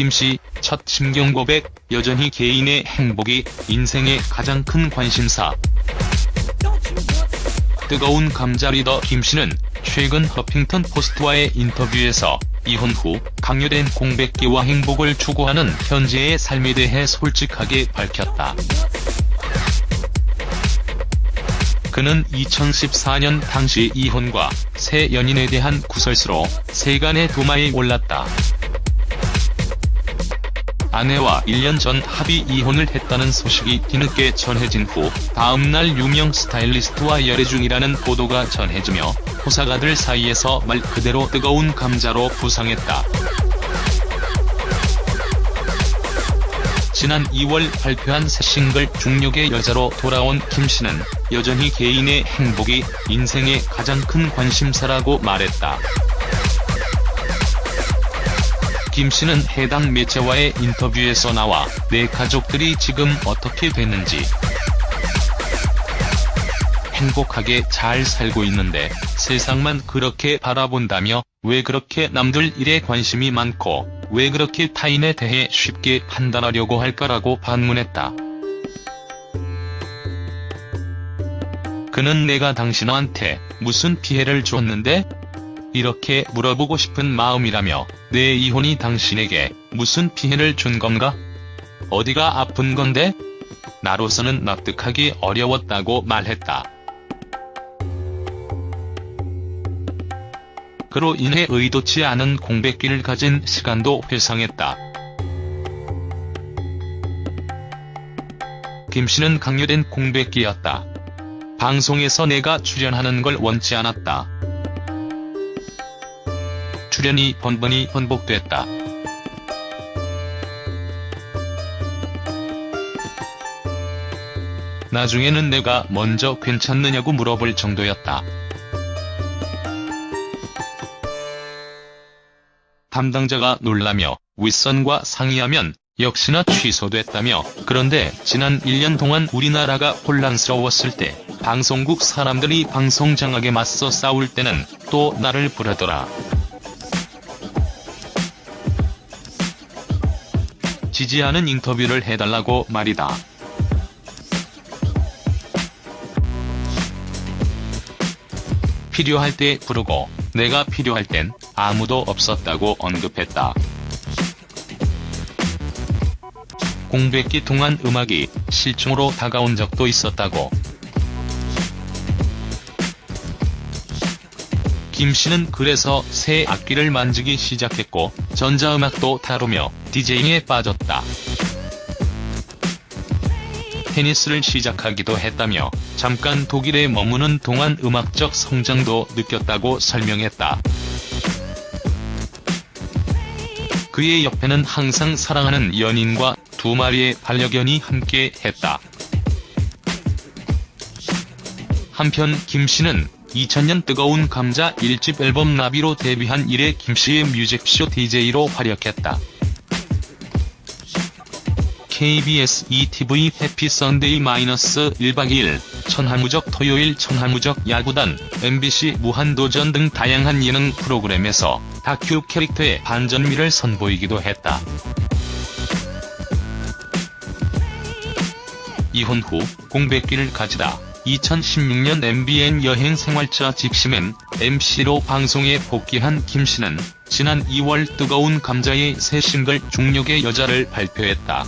김씨 첫 심경 고백, 여전히 개인의 행복이 인생의 가장 큰 관심사. 뜨거운 감자 리더 김씨는 최근 허핑턴 포스트와의 인터뷰에서 이혼 후 강요된 공백기와 행복을 추구하는 현재의 삶에 대해 솔직하게 밝혔다. 그는 2014년 당시 이혼과 새 연인에 대한 구설수로 세간의 도마에 올랐다. 아내와 1년 전 합의 이혼을 했다는 소식이 뒤늦게 전해진 후 다음날 유명 스타일리스트와 열애 중이라는 보도가 전해지며 호사가들 사이에서 말 그대로 뜨거운 감자로 부상했다. 지난 2월 발표한 새 싱글 중력의 여자로 돌아온 김씨는 여전히 개인의 행복이 인생의 가장 큰 관심사라고 말했다. 김 씨는 해당 매체와의 인터뷰에서 나와 내 가족들이 지금 어떻게 됐는지 행복하게 잘 살고 있는데 세상만 그렇게 바라본다며 왜 그렇게 남들 일에 관심이 많고 왜 그렇게 타인에 대해 쉽게 판단하려고 할까라고 반문했다. 그는 내가 당신한테 무슨 피해를 줬는데? 이렇게 물어보고 싶은 마음이라며 내 이혼이 당신에게 무슨 피해를 준 건가? 어디가 아픈 건데? 나로서는 납득하기 어려웠다고 말했다. 그로 인해 의도치 않은 공백기를 가진 시간도 회상했다. 김 씨는 강요된 공백기였다. 방송에서 내가 출연하는 걸 원치 않았다. 출연이 번번이 번복됐다. 나중에는 내가 먼저 괜찮느냐고 물어볼 정도였다. 담당자가 놀라며 윗선과 상의하면 역시나 취소됐다며 그런데 지난 1년 동안 우리나라가 혼란스러웠을 때 방송국 사람들이 방송 장악에 맞서 싸울 때는 또 나를 부르더라. 지지하는 인터뷰를 해달라고 말이다. 필요할 때 부르고 내가 필요할 땐 아무도 없었다고 언급했다. 공백기 동안 음악이 실종으로 다가온 적도 있었다고. 김 씨는 그래서 새 악기를 만지기 시작했고 전자음악도 다루며 디제잉에 빠졌다. 테니스를 시작하기도 했다며 잠깐 독일에 머무는 동안 음악적 성장도 느꼈다고 설명했다. 그의 옆에는 항상 사랑하는 연인과 두 마리의 반려견이 함께 했다. 한편 김씨는 2000년 뜨거운 감자 1집 앨범 나비로 데뷔한 이래 김씨의 뮤직쇼 DJ로 활약했다. KBS 2TV 해피 선데이 마이너스 1박 2일, 천하무적 토요일 천하무적 야구단, MBC 무한도전 등 다양한 예능 프로그램에서 다큐 캐릭터의 반전미를 선보이기도 했다. 이혼 후 공백기를 가지다 2016년 MBN 여행생활차 직시맨 MC로 방송에 복귀한 김씨는 지난 2월 뜨거운 감자의 새 싱글 중력의 여자를 발표했다.